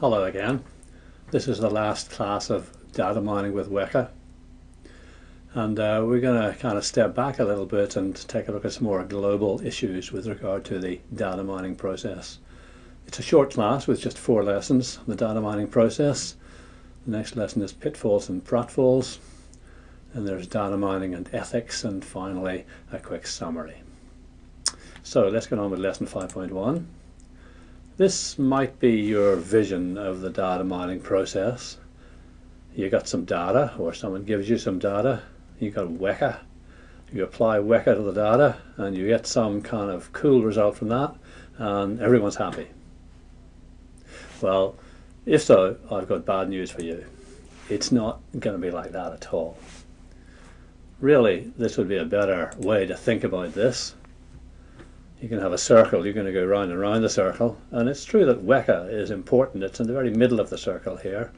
Hello again. This is the last class of data mining with Weka. And uh, we're going to kind of step back a little bit and take a look at some more global issues with regard to the data mining process. It's a short class with just four lessons, the data mining process. The next lesson is pitfalls and pratfalls. And there's data mining and ethics, and finally a quick summary. So let's get on with lesson 5.1. This might be your vision of the data mining process. You got some data, or someone gives you some data. You got Weka. You apply Weka to the data, and you get some kind of cool result from that, and everyone's happy. Well, if so, I've got bad news for you. It's not going to be like that at all. Really, this would be a better way to think about this you can have a circle, you're going to go round and round the circle. And it's true that Weka is important. It's in the very middle of the circle here.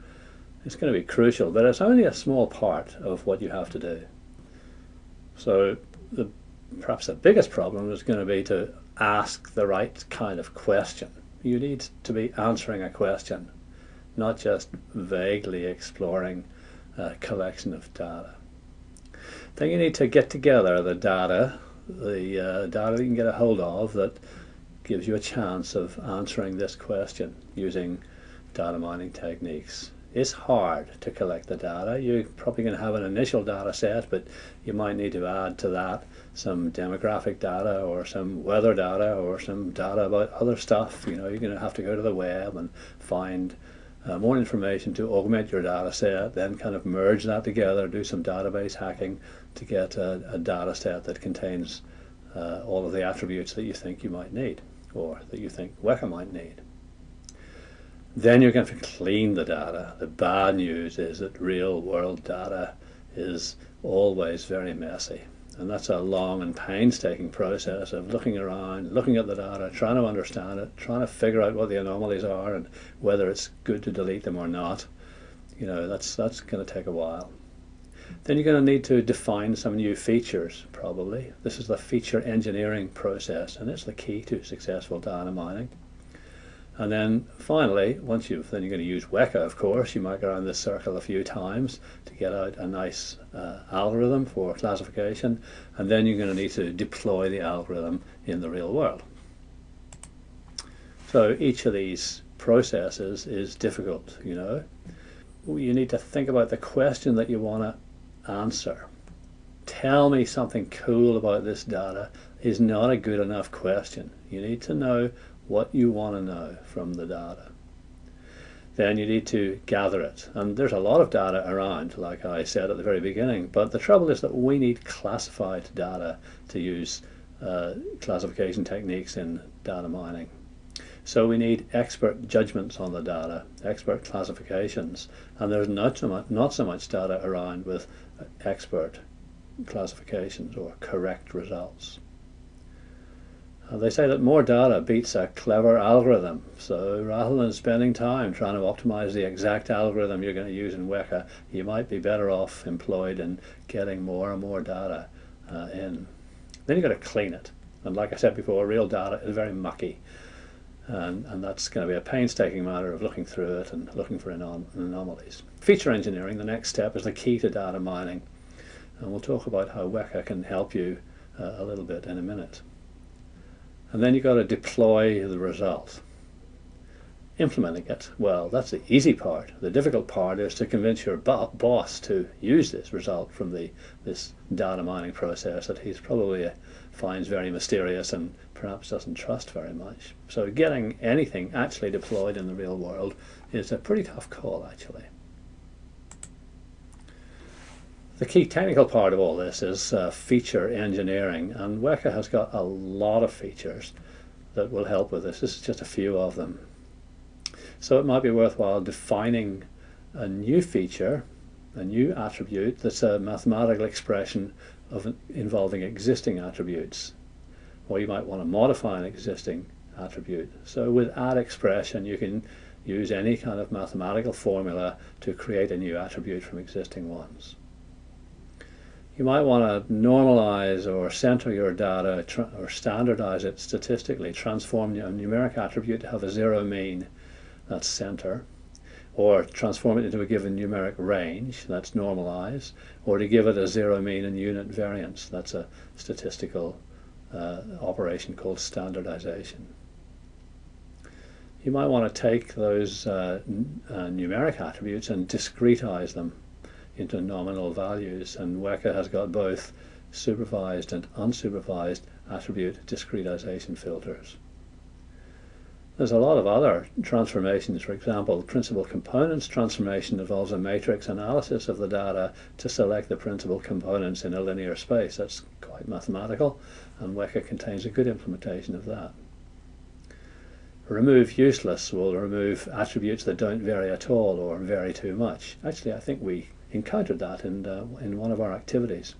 It's going to be crucial, but it's only a small part of what you have to do. So the, perhaps the biggest problem is going to be to ask the right kind of question. You need to be answering a question, not just vaguely exploring a collection of data. Then you need to get together the data the uh, data you can get a hold of that gives you a chance of answering this question using data mining techniques. It's hard to collect the data. You're probably going to have an initial data set, but you might need to add to that some demographic data or some weather data or some data about other stuff. You know, you're going to have to go to the web and find uh, more information to augment your data set, then kind of merge that together, do some database hacking to get a, a data set that contains uh, all of the attributes that you think you might need or that you think Weka might need. Then you're going to clean the data. The bad news is that real world data is always very messy. And that's a long and painstaking process of looking around, looking at the data, trying to understand it, trying to figure out what the anomalies are and whether it's good to delete them or not. You know, that's, that's going to take a while. Then you're going to need to define some new features, probably. This is the feature engineering process, and it's the key to successful data mining. And then finally, once you've, then you're going to use Weka, of course. You might go around this circle a few times to get out a nice uh, algorithm for classification. And then you're going to need to deploy the algorithm in the real world. So each of these processes is difficult, you know. You need to think about the question that you want to answer. Tell me something cool about this data is not a good enough question. You need to know what you want to know from the data. Then you need to gather it. And there's a lot of data around, like I said at the very beginning, but the trouble is that we need classified data to use uh, classification techniques in data mining. So we need expert judgments on the data, expert classifications, and there's not so much, not so much data around with expert classifications or correct results. Uh, they say that more data beats a clever algorithm. So rather than spending time trying to optimize the exact algorithm you're going to use in Weka, you might be better off employed in getting more and more data uh, in. Then you've got to clean it. And like I said before, real data is very mucky. And, and that's going to be a painstaking matter of looking through it and looking for anom anomalies. Feature engineering, the next step, is the key to data mining. And we'll talk about how Weka can help you uh, a little bit in a minute. And then you've got to deploy the result. Implementing it, well, that's the easy part. The difficult part is to convince your bo boss to use this result from the this data mining process that he's probably uh, finds very mysterious and perhaps doesn't trust very much. So getting anything actually deployed in the real world is a pretty tough call, actually. The key technical part of all this is uh, feature engineering, and Weka has got a lot of features that will help with this. This is just a few of them. So it might be worthwhile defining a new feature, a new attribute that's a mathematical expression of involving existing attributes. Or you might want to modify an existing attribute. So with add expression you can use any kind of mathematical formula to create a new attribute from existing ones you might want to normalize or center your data or standardize it statistically, transform a numeric attribute to have a zero mean. that's center, or transform it into a given numeric range, that's normalize, or to give it a zero mean and unit variance, that's a statistical uh, operation called standardization. You might want to take those uh, uh, numeric attributes and discretize them into nominal values, and Weka has got both supervised and unsupervised attribute discretization filters. There's a lot of other transformations. For example, principal components transformation involves a matrix analysis of the data to select the principal components in a linear space. That's quite mathematical, and Weka contains a good implementation of that. Remove useless will remove attributes that don't vary at all or vary too much. Actually, I think we encountered that in, uh, in one of our activities.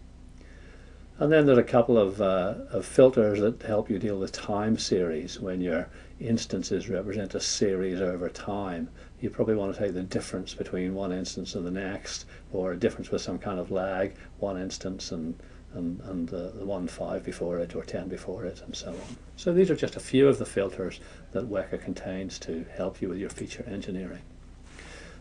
And then there's a couple of, uh, of filters that help you deal with time series. When your instances represent a series over time, you probably want to take the difference between one instance and the next, or a difference with some kind of lag, one instance and, and, and the, the one 5 before it, or 10 before it, and so on. So these are just a few of the filters that Weka contains to help you with your feature engineering.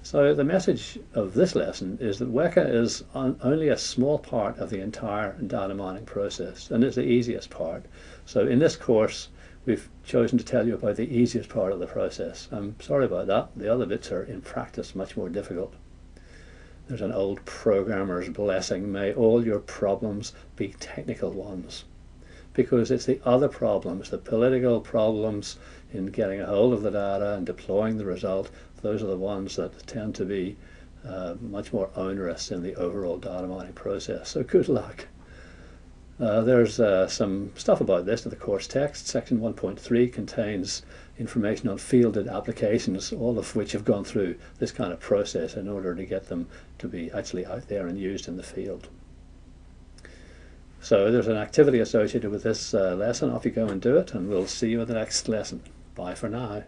So the message of this lesson is that Weka is only a small part of the entire data mining process and it's the easiest part. So in this course we've chosen to tell you about the easiest part of the process. I'm sorry about that. The other bits are in practice much more difficult. There's an old programmer's blessing. May all your problems be technical ones. Because it's the other problems, the political problems in getting a hold of the data and deploying the result those are the ones that tend to be uh, much more onerous in the overall data mining process. So good luck. Uh, there's uh, some stuff about this in the course text. Section 1.3 contains information on fielded applications, all of which have gone through this kind of process in order to get them to be actually out there and used in the field. So there's an activity associated with this uh, lesson. Off you go and do it, and we'll see you in the next lesson. Bye for now.